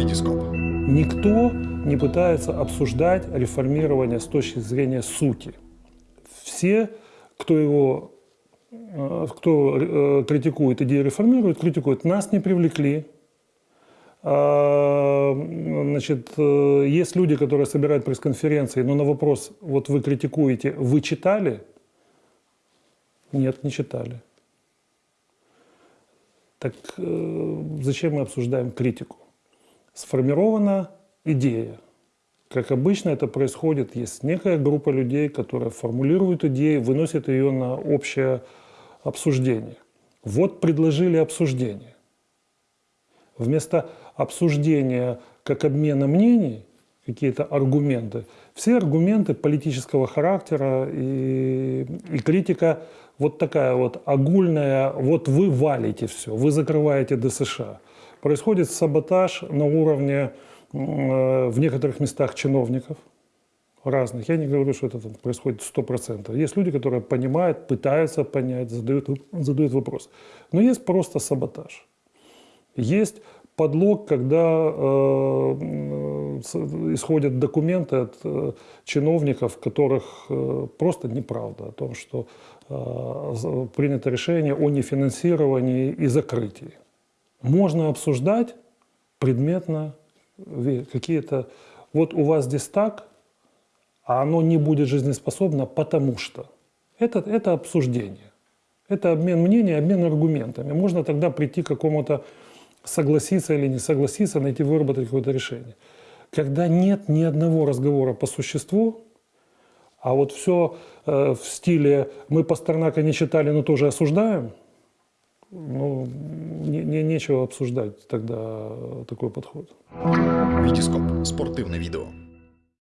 Витископ. Никто не пытается обсуждать реформирование с точки зрения сути. Все, кто его э, кто э, критикует идею реформирует, критикует. Нас не привлекли. А, значит, э, есть люди, которые собирают пресс-конференции, но на вопрос, вот вы критикуете, вы читали? Нет, не читали. Так зачем мы обсуждаем критику? Сформирована идея. Как обычно это происходит, есть некая группа людей, которая формулирует идею, выносит ее на общее обсуждение. Вот предложили обсуждение. Вместо обсуждения как обмена мнений, какие-то аргументы, все аргументы политического характера и, и критика вот такая вот огульная, вот вы валите все, вы закрываете ДСШ. Происходит саботаж на уровне Э, в некоторых местах чиновников разных. Я не говорю, что это там происходит 100%. Есть люди, которые понимают, пытаются понять, задают, задают вопрос. Но есть просто саботаж. Есть подлог, когда э, исходят документы от э, чиновников, которых э, просто неправда о том, что э, принято решение о нефинансировании и закрытии. Можно обсуждать предметно какие-то... Вот у вас здесь так, а оно не будет жизнеспособно, потому что. Это, это обсуждение. Это обмен мнений, обмен аргументами. Можно тогда прийти к какому-то согласиться или не согласиться, найти, выработать какое-то решение. Когда нет ни одного разговора по существу, а вот все э, в стиле «мы Пастернака не читали, но тоже осуждаем», ну, не, не, нечего обсуждать тогда такой подход. Витископ. Спортивне відео.